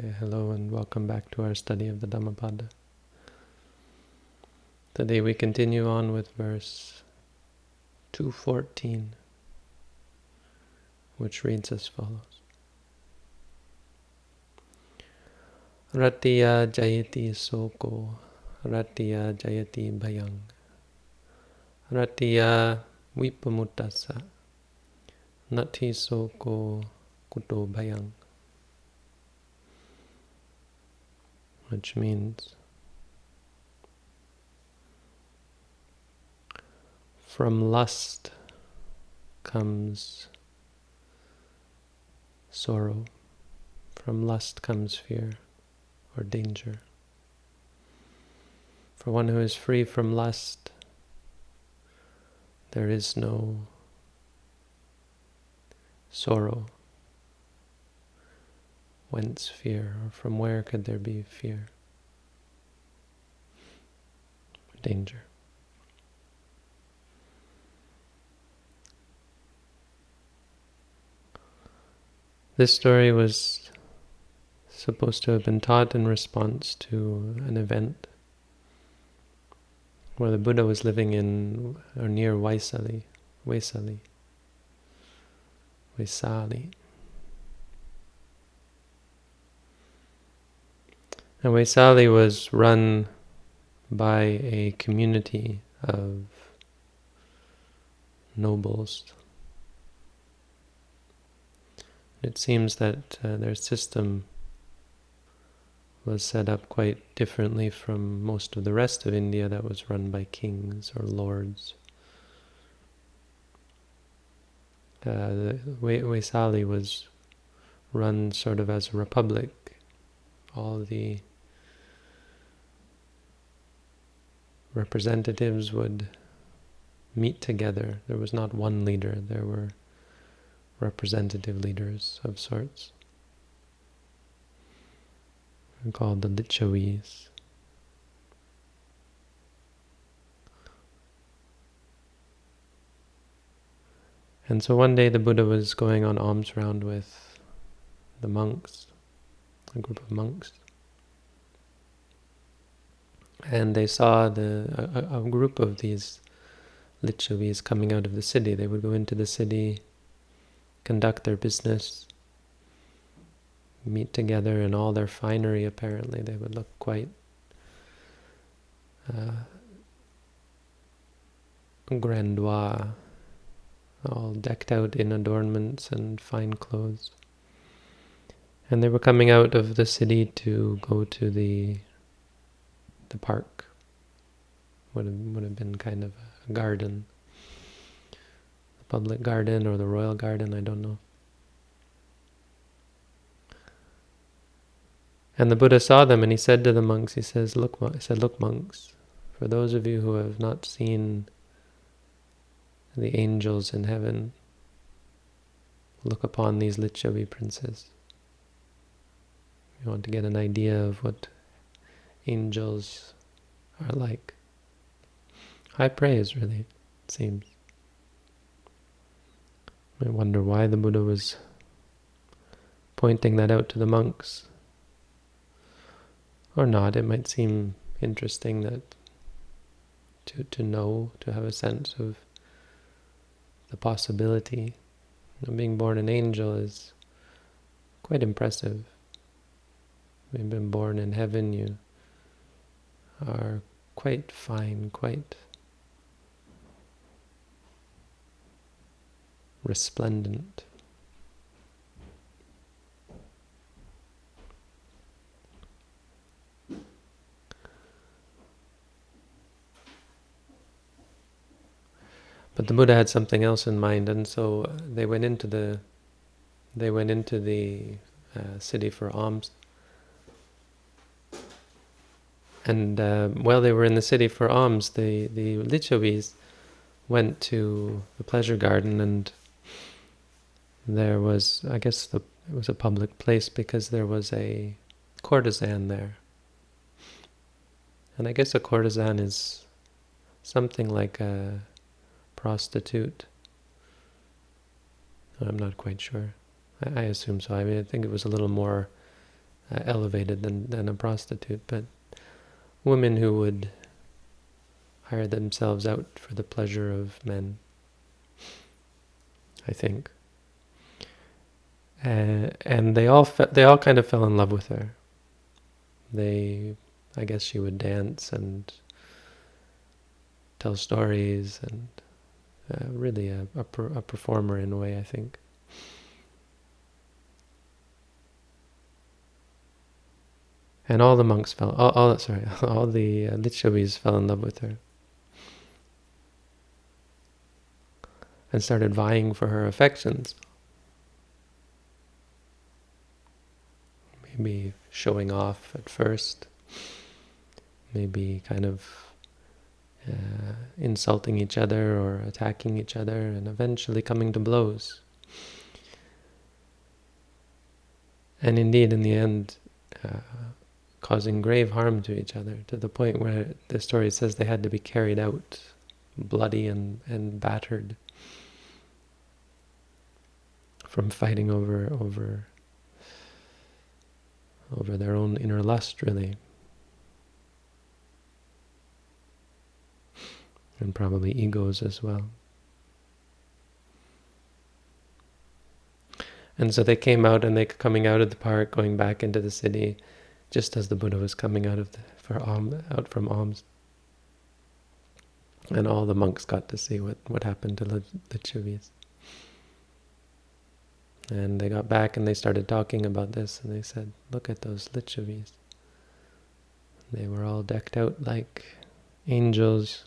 Okay, hello and welcome back to our study of the Dhammapada. Today we continue on with verse 214, which reads as follows. Ratiya jayati soko, ratiya jayati bhayang, ratiya vipamutasa, nati soko kuto bhayang. Which means from lust comes sorrow, from lust comes fear or danger. For one who is free from lust, there is no sorrow Whence fear? Or from where could there be fear? Danger. This story was supposed to have been taught in response to an event where the Buddha was living in or near Vaisali, Vaisali, Vaisali. And Vaisali was run by a community of nobles. It seems that uh, their system was set up quite differently from most of the rest of India that was run by kings or lords. Uh, Vaisali was run sort of as a republic. All the representatives would meet together. There was not one leader, there were representative leaders of sorts. Called the Licchavis. And so one day the Buddha was going on alms round with the monks, a group of monks and they saw the a, a group of these Licchavis coming out of the city. They would go into the city, conduct their business, meet together in all their finery apparently. They would look quite uh, grandois, all decked out in adornments and fine clothes. And they were coming out of the city to go to the the park. Would have, would have been kind of a garden. The public garden or the royal garden, I don't know. And the Buddha saw them and he said to the monks, he says, look, he said, look monks, for those of you who have not seen the angels in heaven, look upon these Licchavi princes. You want to get an idea of what angels are like. High praise, really, it seems. I wonder why the Buddha was pointing that out to the monks. Or not, it might seem interesting that to, to know, to have a sense of the possibility. of being born an angel is quite impressive. We've been born in heaven, you are quite fine, quite resplendent. But the Buddha had something else in mind, and so they went into the they went into the uh, city for alms and uh, while they were in the city for alms, the, the Licchavis went to the pleasure garden and there was, I guess the, it was a public place because there was a courtesan there. And I guess a courtesan is something like a prostitute. I'm not quite sure. I, I assume so. I mean, I think it was a little more uh, elevated than, than a prostitute, but women who would hire themselves out for the pleasure of men, I think. Uh, and they all they all kind of fell in love with her. They, I guess, she would dance and tell stories and uh, really a, a, per, a performer in a way, I think. And all the monks fell, all, all sorry, all the uh, fell in love with her. And started vying for her affections. Maybe showing off at first. Maybe kind of uh, insulting each other or attacking each other and eventually coming to blows. And indeed, in the end, uh, causing grave harm to each other, to the point where the story says they had to be carried out bloody and, and battered from fighting over over over their own inner lust, really. And probably egos as well. And so they came out and they coming out of the park, going back into the city, just as the Buddha was coming out of the, for alms, out from alms. And all the monks got to see what, what happened to the, Chivis. And they got back and they started talking about this and they said, look at those Licchavis. They were all decked out like angels.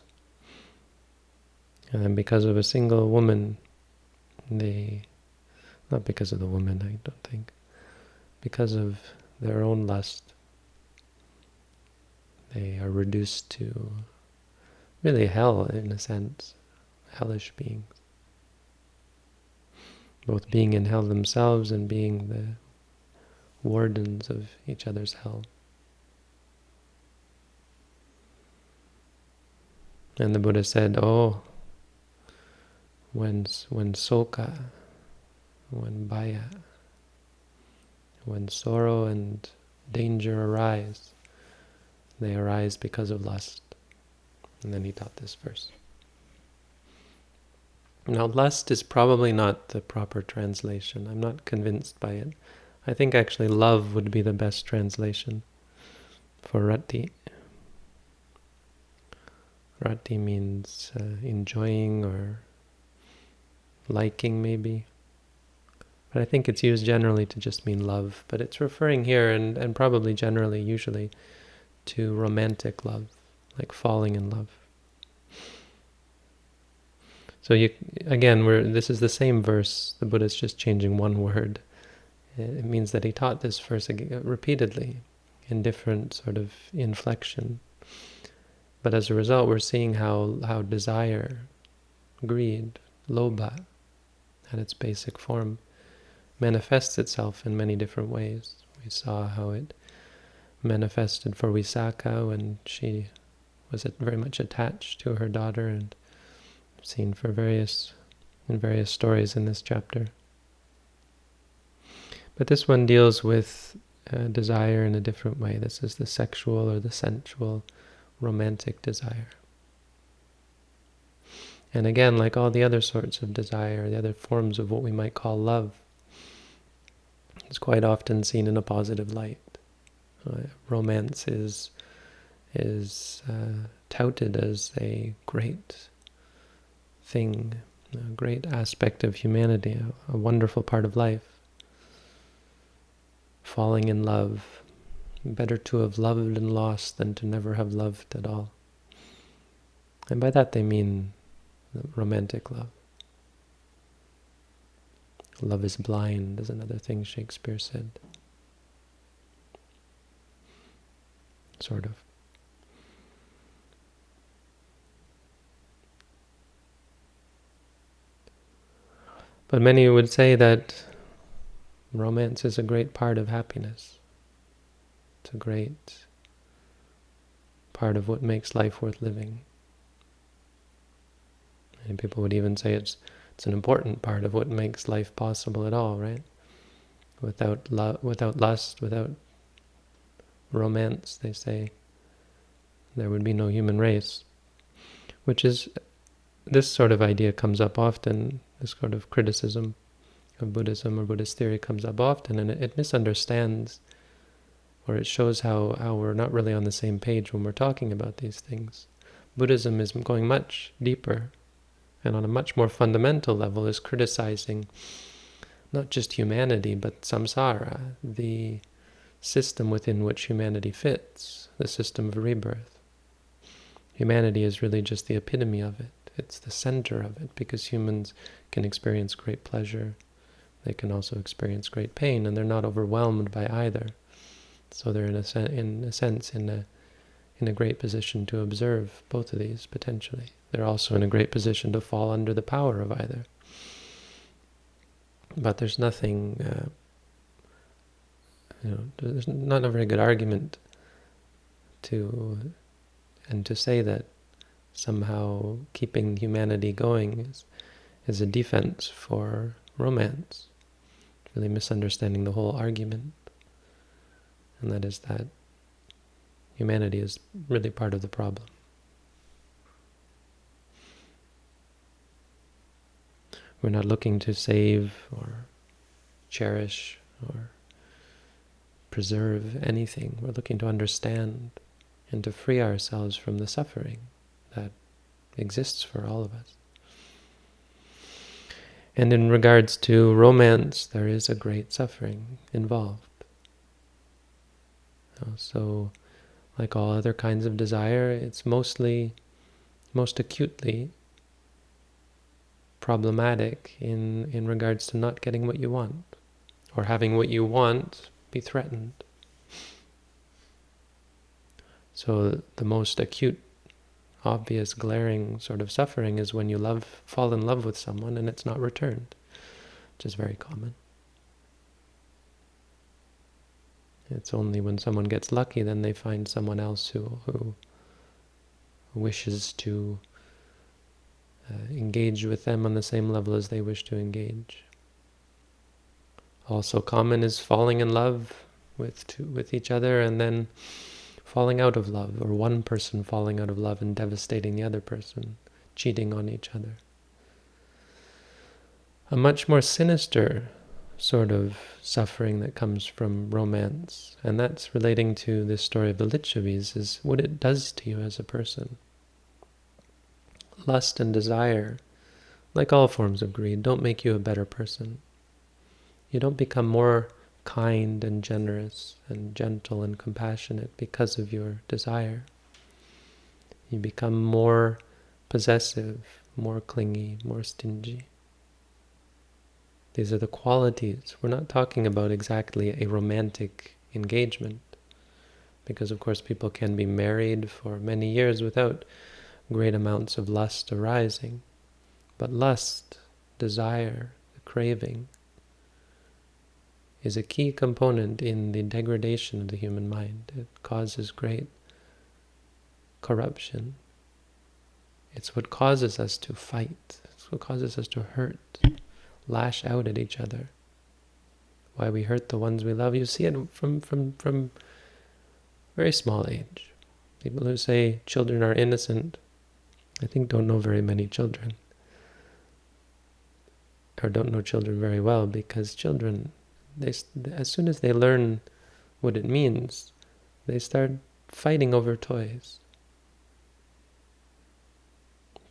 And because of a single woman, they, not because of the woman, I don't think, because of their own lust, they are reduced to really hell in a sense, hellish beings. Both being in hell themselves and being the wardens of each other's hell. And the Buddha said, oh, when, when soka, when bhaya, when sorrow and danger arise, they arise because of lust. And then he taught this verse. Now, lust is probably not the proper translation. I'm not convinced by it. I think actually love would be the best translation for rati. Rati means uh, enjoying or liking, maybe. But I think it's used generally to just mean love. But it's referring here, and, and probably generally, usually, to romantic love, like falling in love. So you again, we're, this is the same verse. The Buddha is just changing one word. It means that he taught this verse uh, repeatedly in different sort of inflection. But as a result, we're seeing how, how desire, greed, lobha, at its basic form, manifests itself in many different ways. We saw how it manifested for Visakha when she was very much attached to her daughter and seen for various in various stories in this chapter. But this one deals with uh, desire in a different way. This is the sexual or the sensual, romantic desire. And again, like all the other sorts of desire, the other forms of what we might call love, it's quite often seen in a positive light. Uh, romance is is uh, touted as a great thing, a great aspect of humanity, a, a wonderful part of life. Falling in love, better to have loved and lost than to never have loved at all. And by that they mean romantic love. Love is blind is another thing Shakespeare said. Sort of. But many would say that romance is a great part of happiness. It's a great part of what makes life worth living. And people would even say it's it's an important part of what makes life possible at all, right? Without love, without lust, without romance, they say, there would be no human race. Which is, this sort of idea comes up often, this sort of criticism of Buddhism or Buddhist theory comes up often, and it, it misunderstands, or it shows how, how we're not really on the same page when we're talking about these things. Buddhism is going much deeper, and on a much more fundamental level is criticizing not just humanity, but samsara, the system within which humanity fits, the system of rebirth. Humanity is really just the epitome of it. It's the center of it, because humans can experience great pleasure. They can also experience great pain, and they're not overwhelmed by either. So they're in a, in a sense in a in a great position to observe both of these potentially. They're also in a great position to fall under the power of either. But there's nothing uh, you know, there's not a very good argument to, and to say that somehow keeping humanity going is, is a defense for romance. really misunderstanding the whole argument. And that is that humanity is really part of the problem. We're not looking to save or cherish or preserve anything. We're looking to understand and to free ourselves from the suffering that exists for all of us. And in regards to romance, there is a great suffering involved. Uh, so, like all other kinds of desire, it's mostly, most acutely problematic in, in regards to not getting what you want, or having what you want be threatened. So the most acute, obvious, glaring sort of suffering is when you love, fall in love with someone and it's not returned, which is very common. It's only when someone gets lucky then they find someone else who, who wishes to uh, engage with them on the same level as they wish to engage. Also common is falling in love with two, with each other and then falling out of love, or one person falling out of love and devastating the other person, cheating on each other. A much more sinister sort of suffering that comes from romance, and that's relating to this story of the Licchavis, is what it does to you as a person. Lust and desire, like all forms of greed, don't make you a better person. You don't become more kind and generous and gentle and compassionate because of your desire. You become more possessive, more clingy, more stingy. These are the qualities. We're not talking about exactly a romantic engagement, because of course people can be married for many years without great amounts of lust arising. But lust, desire, the craving, is a key component in the degradation of the human mind. It causes great corruption. It's what causes us to fight. It's what causes us to hurt, lash out at each other. Why we hurt the ones we love. You see it from, from, from very small age. People who say children are innocent, I think don't know very many children. Or don't know children very well because children they as soon as they learn what it means, they start fighting over toys.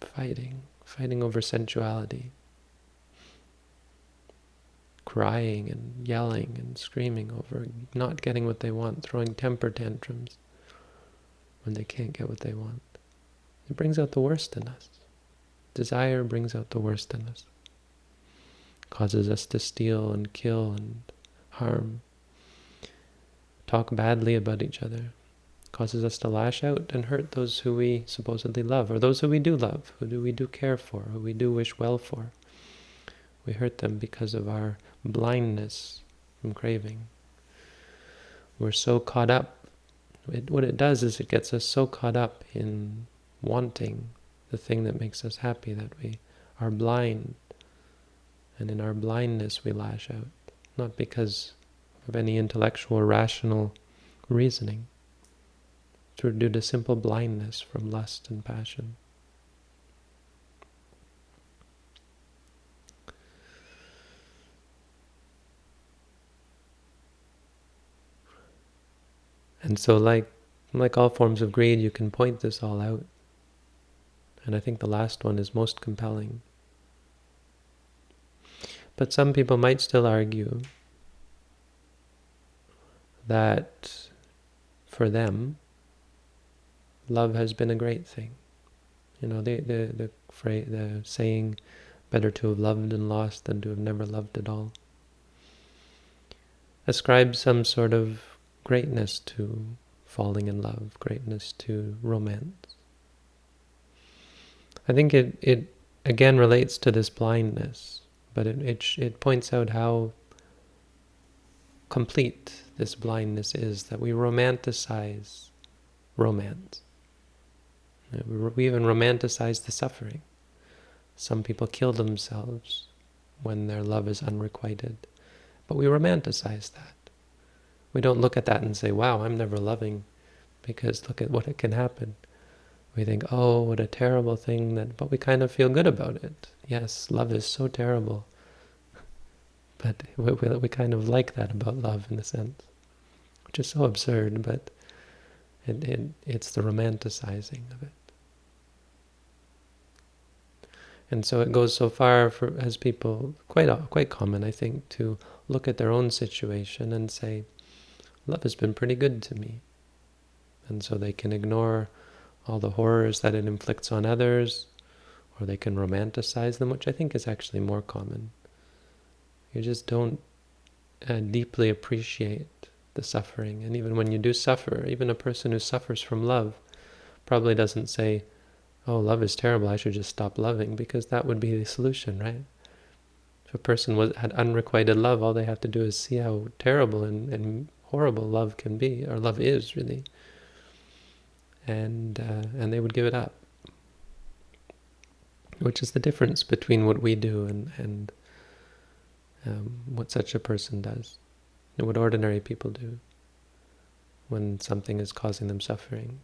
Fighting, fighting over sensuality. Crying and yelling and screaming over not getting what they want, throwing temper tantrums when they can't get what they want. It brings out the worst in us. Desire brings out the worst in us causes us to steal and kill and harm, talk badly about each other, causes us to lash out and hurt those who we supposedly love, or those who we do love, who do we do care for, who we do wish well for. We hurt them because of our blindness from craving. We're so caught up. It, what it does is it gets us so caught up in wanting the thing that makes us happy that we are blind and in our blindness we lash out, not because of any intellectual, or rational reasoning, through due to simple blindness from lust and passion. And so like like all forms of greed, you can point this all out. And I think the last one is most compelling. But some people might still argue that for them, love has been a great thing. You know, the the the phrase, the saying, "Better to have loved and lost than to have never loved at all," ascribes some sort of greatness to falling in love, greatness to romance. I think it it again relates to this blindness, but it it, it points out how complete this blindness is that we romanticize romance. Uh, we even romanticize the suffering. Some people kill themselves when their love is unrequited, but we romanticize that. We don't look at that and say, wow, I'm never loving, because look at what it can happen. We think, oh, what a terrible thing that, but we kind of feel good about it. Yes, love is so terrible. But we, we, we kind of like that about love in a sense, which is so absurd, but it, it, it's the romanticizing of it. And so it goes so far for as people, quite quite common, I think, to look at their own situation and say, love has been pretty good to me. And so they can ignore all the horrors that it inflicts on others, or they can romanticize them, which I think is actually more common. You just don't uh, deeply appreciate the suffering. And even when you do suffer, even a person who suffers from love probably doesn't say, oh, love is terrible, I should just stop loving, because that would be the solution, right? If a person was, had unrequited love, all they have to do is see how terrible and, and horrible love can be, or love is, really. And, uh, and they would give it up. Which is the difference between what we do and, and um, what such a person does, and what ordinary people do when something is causing them suffering.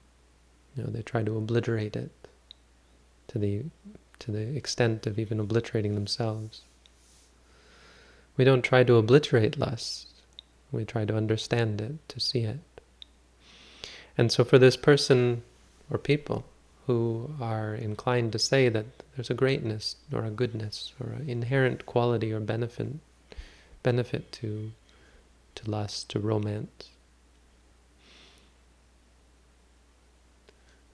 You know, they try to obliterate it to the to the extent of even obliterating themselves. We don't try to obliterate lust. We try to understand it, to see it. And so for this person or people who are inclined to say that there's a greatness or a goodness or an inherent quality or benefit benefit to to lust, to romance.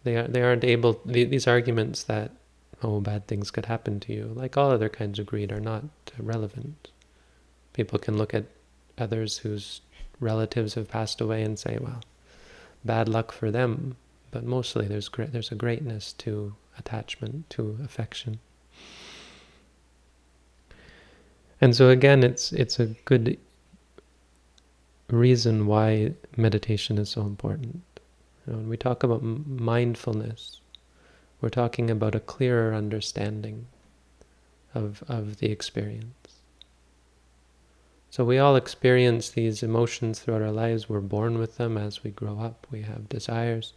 They are they aren't able these arguments that oh bad things could happen to you, like all other kinds of greed, are not relevant. People can look at others whose relatives have passed away and say, well, bad luck for them. But mostly there's there's a greatness to attachment, to affection. And so again, it's it's a good reason why meditation is so important. You know, when we talk about mindfulness, we're talking about a clearer understanding of, of the experience. So we all experience these emotions throughout our lives. We're born with them as we grow up. We have desires.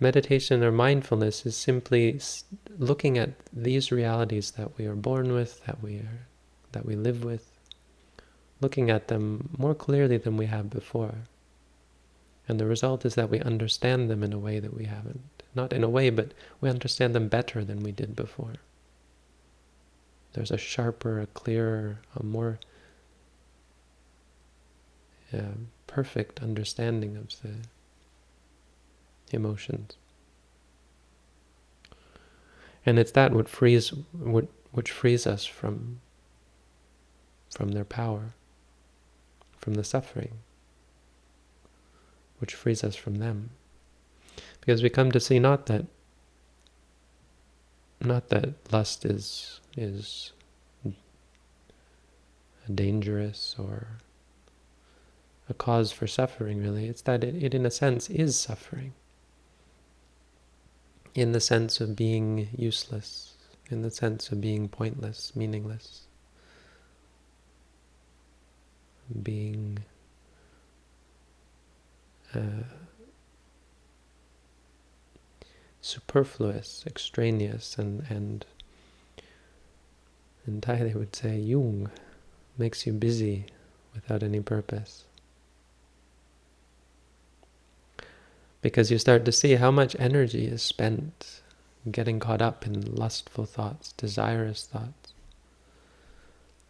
Meditation or mindfulness is simply looking at these realities that we are born with, that we are, that we live with, looking at them more clearly than we have before. And the result is that we understand them in a way that we haven't. Not in a way, but we understand them better than we did before. There's a sharper, a clearer, a more yeah, perfect understanding of the emotions. And it's that what frees, what, which frees us from, from their power from the suffering, which frees us from them. Because we come to see not that not that lust is is dangerous or a cause for suffering really. It's that it, it in a sense is suffering. In the sense of being useless. In the sense of being pointless meaningless. Being uh, superfluous, extraneous, and and in Thai they would say "yung," makes you busy without any purpose. Because you start to see how much energy is spent getting caught up in lustful thoughts, desirous thoughts.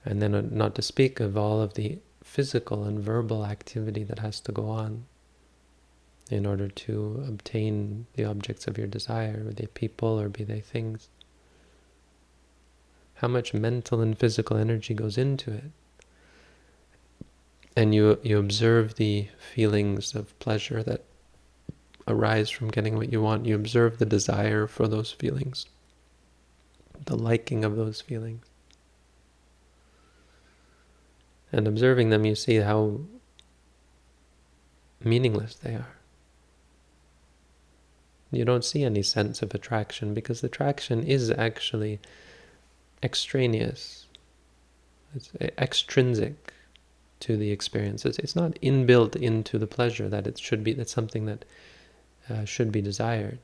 And then uh, not to speak of all of the physical and verbal activity that has to go on in order to obtain the objects of your desire, be they people or be they things. How much mental and physical energy goes into it. And you, you observe the feelings of pleasure that arise from getting what you want. You observe the desire for those feelings, the liking of those feelings. And observing them, you see how meaningless they are you don't see any sense of attraction because attraction is actually extraneous. It's extrinsic to the experiences. It's not inbuilt into the pleasure that it should be, that's something that uh, should be desired.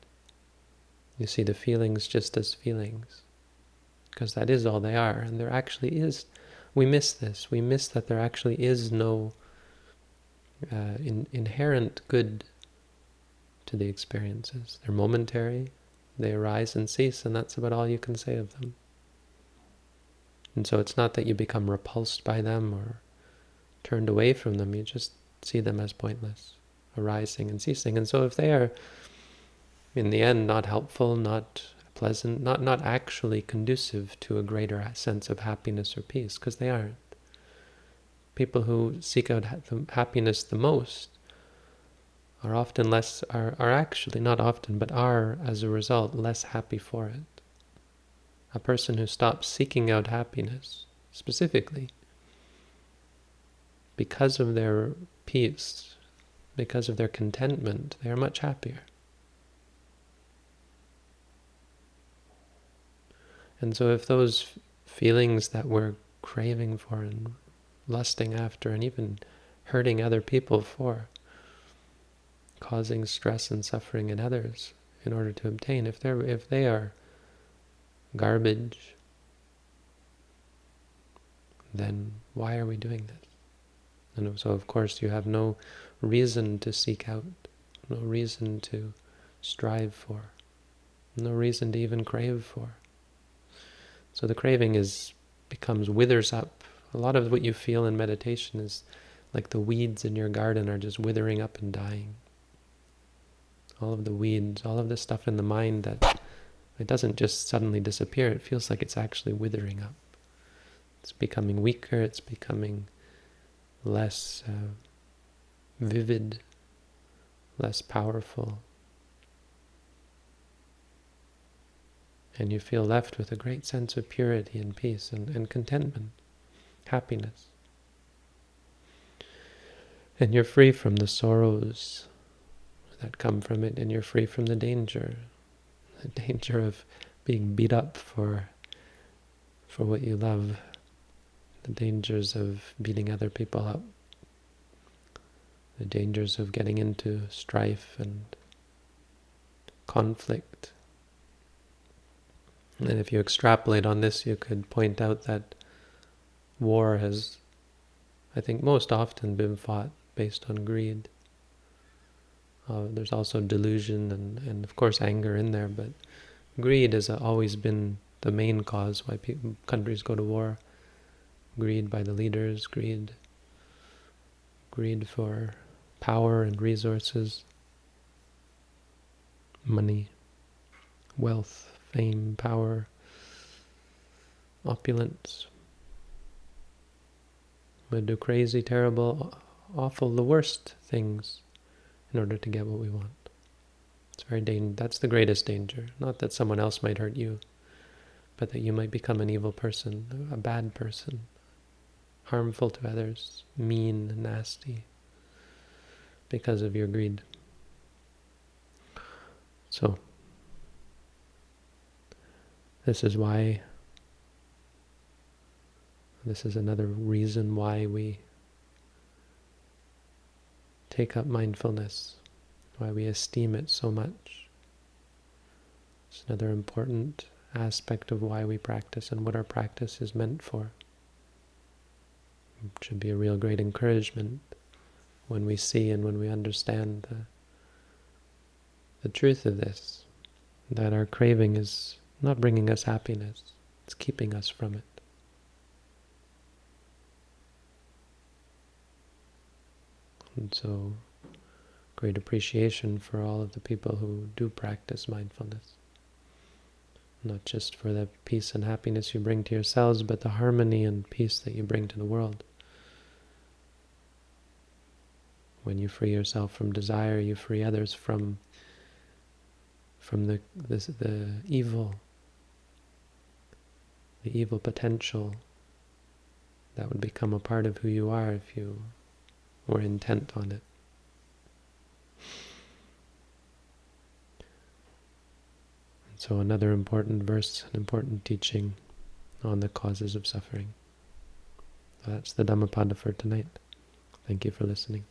You see the feelings just as feelings, because that is all they are. And there actually is, we miss this. We miss that there actually is no uh, in, inherent good to the experiences. They're momentary, they arise and cease, and that's about all you can say of them. And so it's not that you become repulsed by them or turned away from them, you just see them as pointless, arising and ceasing. And so if they are, in the end, not helpful, not pleasant, not, not actually conducive to a greater sense of happiness or peace, because they aren't. People who seek out happiness the most are often less, are, are actually, not often, but are, as a result, less happy for it. A person who stops seeking out happiness, specifically, because of their peace, because of their contentment, they are much happier. And so if those feelings that we're craving for and lusting after and even hurting other people for causing stress and suffering in others in order to obtain. If they're if they are garbage, then why are we doing this? And so of course you have no reason to seek out, no reason to strive for, no reason to even crave for. So the craving is becomes withers up. A lot of what you feel in meditation is like the weeds in your garden are just withering up and dying all of the weeds, all of the stuff in the mind that it doesn't just suddenly disappear. It feels like it's actually withering up. It's becoming weaker. It's becoming less uh, vivid, less powerful. And you feel left with a great sense of purity and peace and, and contentment, happiness. And you're free from the sorrows that come from it, and you're free from the danger, the danger of being beat up for for what you love, the dangers of beating other people up, the dangers of getting into strife and conflict. And if you extrapolate on this, you could point out that war has, I think, most often been fought based on greed. Uh, there's also delusion and, and of course anger in there, but greed has always been the main cause why countries go to war. Greed by the leaders, greed, greed for power and resources, money, wealth, fame, power, opulence. We do crazy, terrible, awful, the worst things in order to get what we want. It's very dang that's the greatest danger. Not that someone else might hurt you, but that you might become an evil person, a bad person, harmful to others, mean, nasty, because of your greed. So, this is why, this is another reason why we take up mindfulness, why we esteem it so much. It's another important aspect of why we practice and what our practice is meant for. It should be a real great encouragement when we see and when we understand the, the truth of this, that our craving is not bringing us happiness, it's keeping us from it. And so, great appreciation for all of the people who do practice mindfulness. Not just for the peace and happiness you bring to yourselves, but the harmony and peace that you bring to the world. When you free yourself from desire, you free others from from the the, the evil, the evil potential that would become a part of who you are if you were intent on it. And So another important verse, an important teaching on the causes of suffering. That's the Dhammapada for tonight. Thank you for listening.